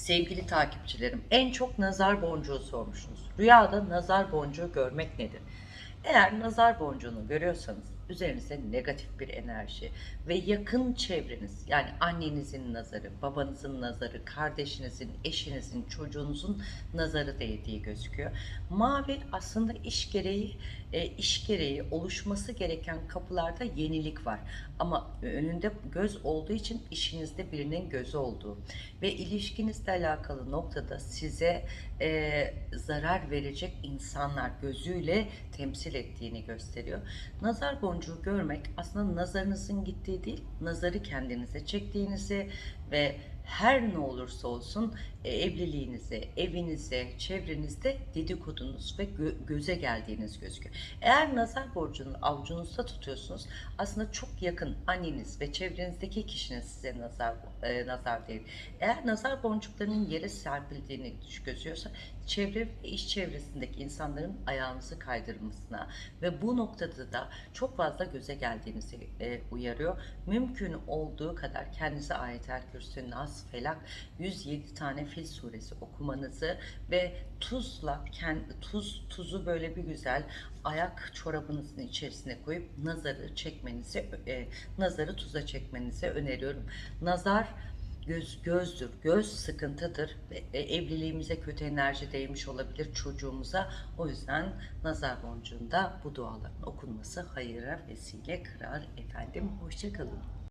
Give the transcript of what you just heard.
Sevgili takipçilerim, en çok nazar boncuğu sormuşsunuz. Rüyada nazar boncuğu görmek nedir? Eğer nazar boncuğunu görüyorsanız üzerinizde negatif bir enerji ve yakın çevreniz yani annenizin nazarı, babanızın nazarı, kardeşinizin, eşinizin, çocuğunuzun nazarı değdiği gözüküyor. Mavi aslında iş gereği e, iş gereği oluşması gereken kapılarda yenilik var. Ama önünde göz olduğu için işinizde birinin gözü olduğu ve ilişkinizle alakalı noktada size e, zarar verecek insanlar gözüyle temsil ettiğini gösteriyor. Nazar boncuğu görmek aslında nazarınızın gittiği değil, nazarı kendinize çektiğinizi ve her ne olursa olsun e, evliliğinize, evinize, çevrenizde dedikodunuz ve gö- göze geldiğiniz gözüküyor. Eğer nazar borcunu avucunuzda tutuyorsunuz aslında çok yakın anneniz ve çevrenizdeki kişinin size nazar e, nazar değil. Eğer nazar boncuklarının yere serpildiğini gözüyorsa çevre ve iş çevresindeki insanların ayağınızı kaydırmasına ve bu noktada da çok fazla göze geldiğinizi e, uyarıyor. Mümkün olduğu kadar kendinize ayetel kürsü, felak 107 tane fil suresi okumanızı ve tuzla kendi tuz tuzu böyle bir güzel ayak çorabınızın içerisine koyup nazarı çekmenizi e, nazarı tuza çekmenizi öneriyorum. Nazar göz gözdür. Göz sıkıntıdır. Ve e, evliliğimize kötü enerji değmiş olabilir çocuğumuza. O yüzden nazar boncuğunda bu duaların okunması hayıra vesile kırar efendim. Hoşçakalın.